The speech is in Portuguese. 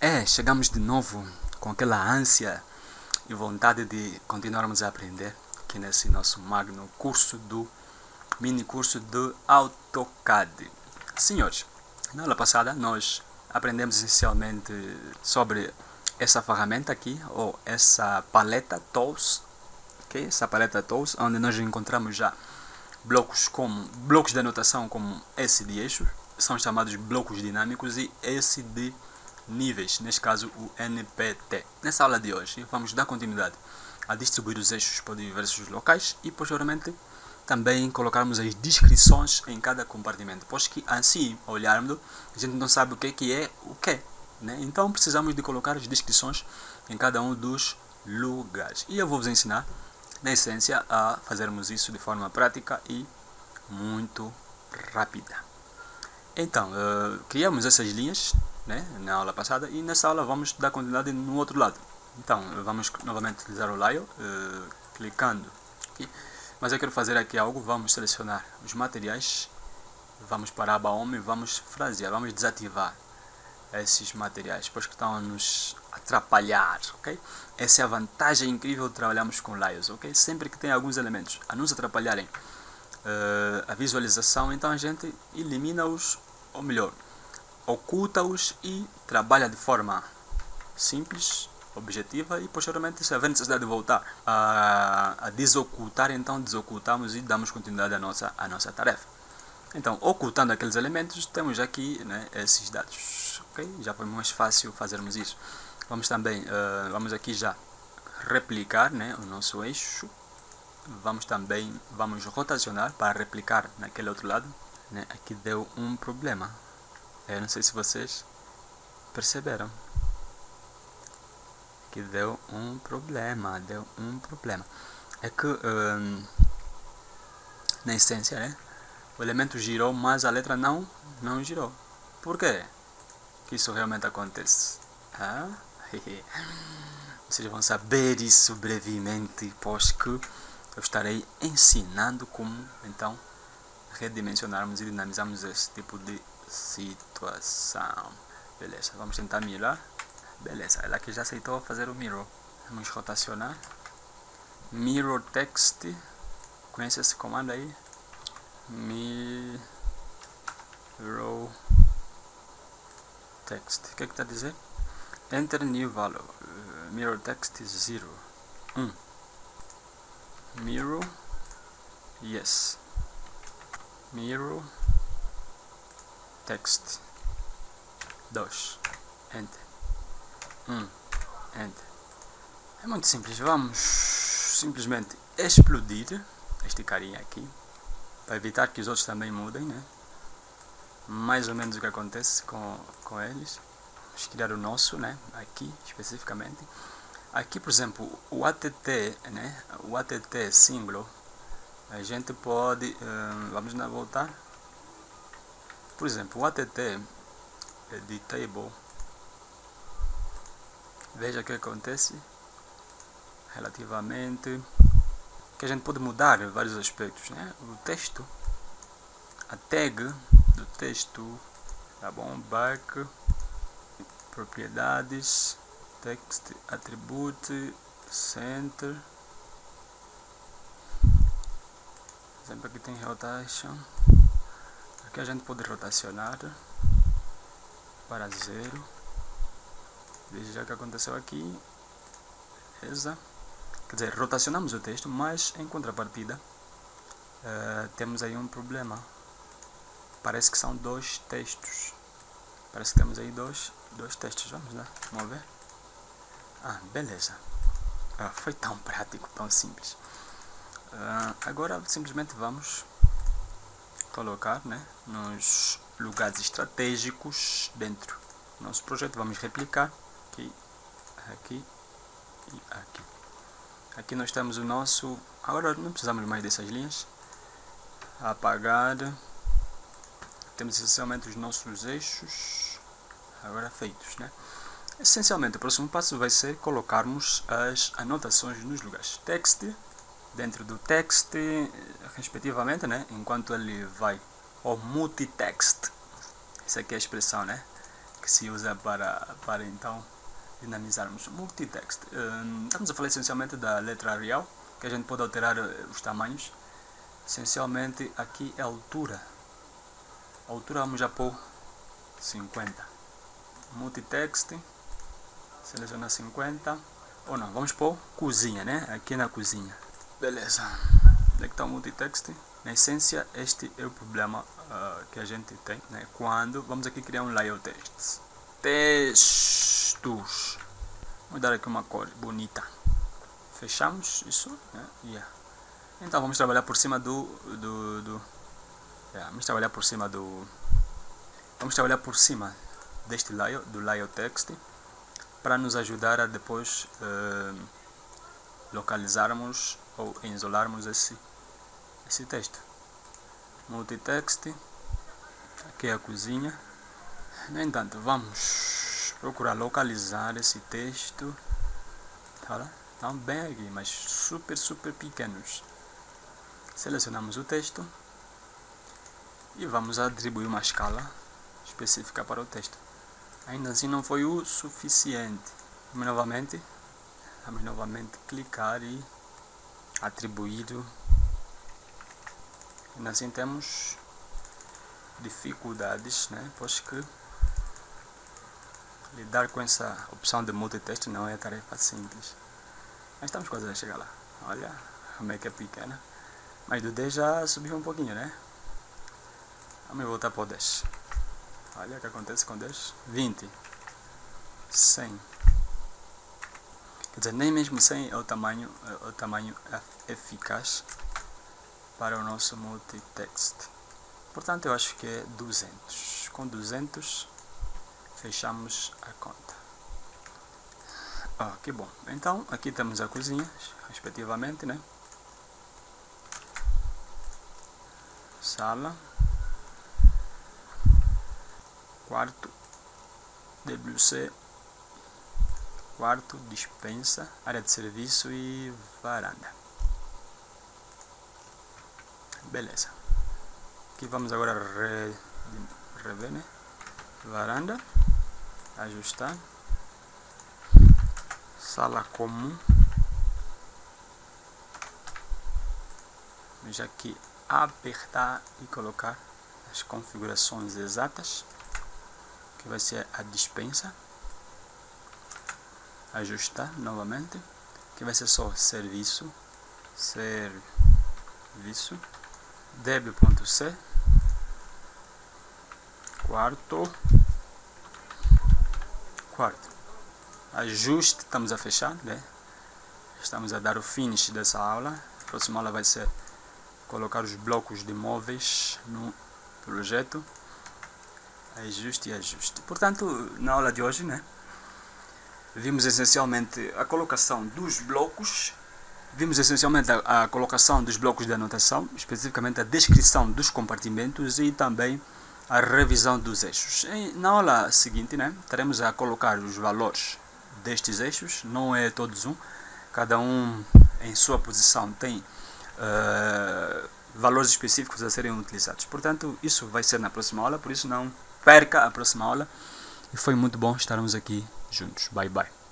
É, chegamos de novo com aquela ânsia e vontade de continuarmos a aprender aqui nesse nosso magno curso do mini curso do AutoCAD. Senhores, na aula passada nós aprendemos essencialmente sobre essa ferramenta aqui, ou essa paleta Tools, okay? essa paleta Tools, onde nós encontramos já blocos como blocos de anotação como esse de eixos, são chamados blocos dinâmicos e esse de níveis, neste caso o NPT. Nessa aula de hoje vamos dar continuidade a distribuir os eixos por diversos locais e posteriormente também colocarmos as descrições em cada compartimento, pois que assim olharmos a gente não sabe o que, que é o que. Né? Então precisamos de colocar as descrições em cada um dos lugares. E eu vou vos ensinar, na essência, a fazermos isso de forma prática e muito rápida. Então, uh, criamos essas linhas né, na aula passada e nessa aula vamos dar continuidade no outro lado. Então, vamos novamente utilizar o layer, uh, clicando aqui. Mas eu quero fazer aqui algo, vamos selecionar os materiais, vamos para a aba Home, vamos frasear, vamos desativar esses materiais, pois que estão nos atrapalhar, ok? Essa é a vantagem incrível de trabalharmos com layers, ok? Sempre que tem alguns elementos a nos atrapalharem uh, a visualização, então a gente elimina-os, ou melhor, oculta-os e trabalha de forma simples, objetiva e posteriormente se haver necessidade de voltar a, a desocultar, então desocultamos e damos continuidade à nossa, à nossa tarefa. Então, ocultando aqueles elementos, temos aqui né, esses dados. Okay? Já foi mais fácil fazermos isso. Vamos também, uh, vamos aqui já replicar né, o nosso eixo. Vamos também, vamos rotacionar para replicar naquele outro lado. Né? Aqui deu um problema. Eu não sei se vocês perceberam que deu um problema, deu um problema. É que um, na essência, né? O elemento girou, mas a letra não, não girou. Por quê? Que isso realmente acontece? Ah? Vocês vão saber isso brevemente, pois que eu estarei ensinando como então redimensionarmos e dinamizarmos esse tipo de situação. Beleza, vamos tentar mirar. Beleza, ela aqui já aceitou fazer o mirror. Vamos rotacionar. Mirror text. Conhece esse comando aí? Mirror text. O que é que está a dizer? Enter new value. Uh, mirror text is 0. 1. Um. Mirror. Yes. Mirror text. 2. Enter. Hum, enter. É muito simples. Vamos simplesmente explodir este carinha aqui. Para evitar que os outros também mudem, né? Mais ou menos o que acontece com, com eles. Vamos criar o nosso, né? Aqui, especificamente. Aqui, por exemplo, o ATT, né? O ATT símbolo. A gente pode... Hum, vamos lá voltar. Por exemplo, o ATT é de table veja o que acontece relativamente que a gente pode mudar vários aspectos né? o texto a tag do texto tá bom back propriedades text attribute center exemplo aqui tem rotation aqui a gente pode rotacionar para zero Veja o que aconteceu aqui. Beleza. Quer dizer, rotacionamos o texto, mas em contrapartida uh, temos aí um problema. Parece que são dois textos. Parece que temos aí dois, dois textos. Vamos lá, vamos ver. Ah, beleza. Ah, foi tão prático, tão simples. Uh, agora simplesmente vamos colocar né, nos lugares estratégicos dentro do nosso projeto. Vamos replicar aqui, aqui e aqui. Aqui nós temos o nosso... Agora não precisamos mais dessas linhas. Apagar. Temos essencialmente os nossos eixos agora feitos, né? Essencialmente, o próximo passo vai ser colocarmos as anotações nos lugares. Text, dentro do text, respectivamente, né? enquanto ele vai ao multitext. Essa aqui é a expressão né? que se usa para, para então dinamizarmos multitext. Um, estamos a falar essencialmente da letra Arial, que a gente pode alterar eh, os tamanhos. Essencialmente aqui é a altura. A altura vamos já pôr 50. Multitext, seleciona 50. Ou não, vamos pôr cozinha, né? Aqui na cozinha. Beleza. Onde é está o multitext? Na essência, este é o problema uh, que a gente tem, né? Quando vamos aqui criar um layout text. Textos. Vou dar aqui uma cor bonita. Fechamos isso, né? Yeah. Então vamos trabalhar por cima do, do, do yeah, vamos trabalhar por cima do, vamos trabalhar por cima deste layout, do layout text, para nos ajudar a depois uh, localizarmos ou isolarmos esse, esse texto. Multitext, aqui é a cozinha. No entanto, vamos procurar localizar esse texto. Tá Estão bem aqui, mas super, super pequenos. Selecionamos o texto e vamos atribuir uma escala específica para o texto. Ainda assim não foi o suficiente. Vamos novamente, vamos novamente clicar e atribuir. Ainda assim temos dificuldades, né? pois que lidar com essa opção de multitexto não é tarefa simples. Mas estamos quase a chegar lá. Olha como é que é pequena. Mas do 10 já subiu um pouquinho, né? Vamos voltar para o 10. Olha o que acontece com 10. 20. 100. Quer dizer, nem mesmo 100 é o tamanho, é o tamanho eficaz para o nosso multitext. Portanto, eu acho que é 200. Com 200, fechamos a conta. Ah, que bom. Então, aqui temos a cozinha, respectivamente, né? Sala quarto, WC, quarto, dispensa, área de serviço e varanda. Beleza. Aqui vamos agora re, rever, né? Varanda, ajustar, sala comum. Vamos aqui apertar e colocar as configurações exatas que vai ser a dispensa. Ajustar novamente que vai ser só serviço serviço. Db.c quarto. Quarto. Ajuste estamos a fechar né? Estamos a dar o finish dessa aula. A próxima aula vai ser colocar os blocos de móveis no projeto ajuste e ajuste. Portanto, na aula de hoje, né, vimos essencialmente a colocação dos blocos, vimos essencialmente a, a, colocação dos blocos de anotação, especificamente a descrição dos compartimentos e também a revisão dos eixos. E na aula seguinte, né, teremos a colocar os valores destes eixos, não é todos um, cada um em sua posição tem uh, valores específicos a serem utilizados. Portanto, isso vai ser na próxima aula, por isso não perca a próxima aula. E foi muito bom estarmos aqui juntos. Bye bye.